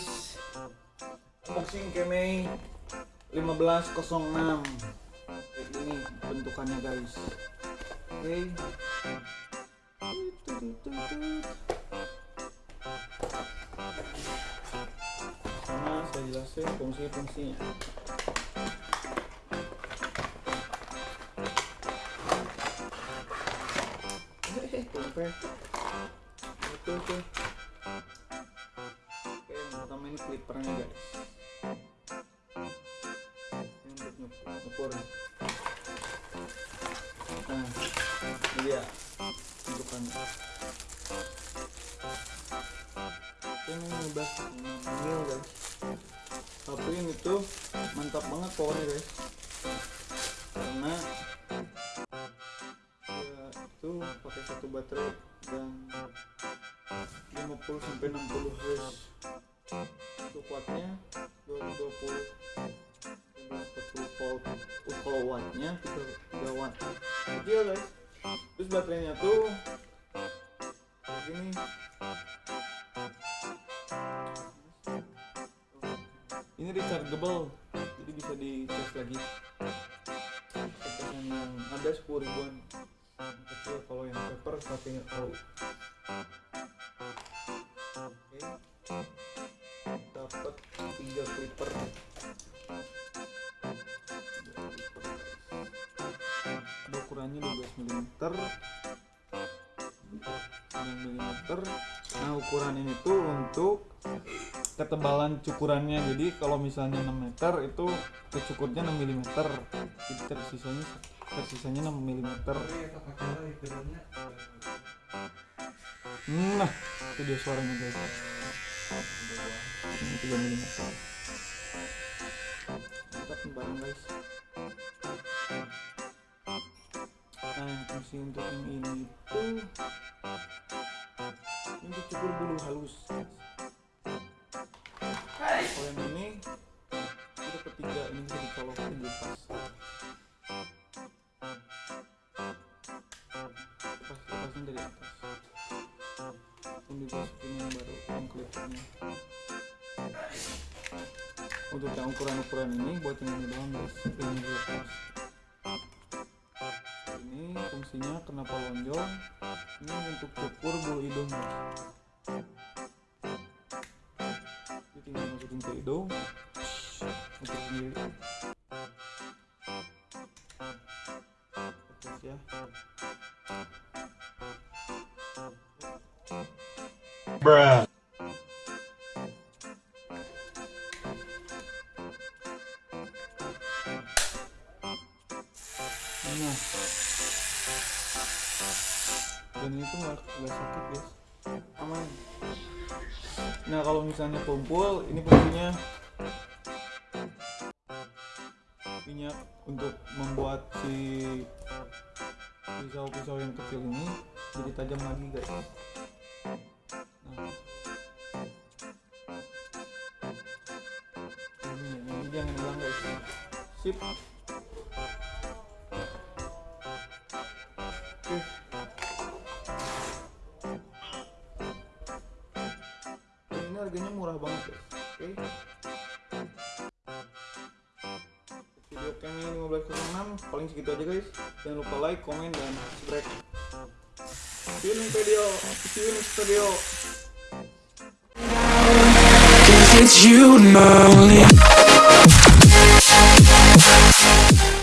guys. Unboxing Kemei 1506 kayak gini bentukannya guys. Oke. Sama saya jelasin fungsi-fungsinya. Hehehe, tumpeng. Oke, ini clippernya guys. Ini untuk nyuk- nyukur. Nah, ini dia bentukannya. Ini 15 mil guys. Tapi ini tuh mantap banget powernya guys. Karena ya, itu pakai satu baterai dan 50 sampai 60 Hz wattnya 220 40 volt Uh, kalau wattnya 3 watt kecil guys. Terus baterainya tuh kayak gini ini rechargeable jadi bisa di charge lagi yang ada 10 ribuan. Kecil kalau yang paper satunya tahu. Oke. Dapat tiga clipper. Ukurannya 12 mm. 9 mm. Nah, ukuran ini tuh untuk ketebalan cukurannya. Jadi kalau misalnya 6 meter itu kecukurnya 6 mm. Jadi tersisanya tersisanya 6 mm. Nah, itu dia suaranya guys. Ini 3 mm. Nih barang guys. Nah, yang fungsi untuk yang ini itu untuk cukur bulu halus. Kalau yang ini itu ketiga ini bisa dicolokin di lepas. Lepas lepasnya dari atas ini untuk yang ukuran-ukuran ini buat yang ini doang guys. Yang dilepas ini fungsinya kenapa lonjong ini untuk cukur bulu hidung guys. Jadi tinggal masukin ke hidung. Untuk sendiri. Lepas ya. Bruh. Nah. Dan itu nggak nggak sakit guys, aman. Nah kalau misalnya kumpul, ini fungsinya minyak untuk membuat si pisau-pisau yang kecil ini jadi tajam lagi guys. Nah. Ini, ini jangan hilang guys. Sip. Harganya murah banget. Oke. Video kami 1506 paling segitu aja guys. Jangan lupa like, komen, dan subscribe. In video. Next video. It's you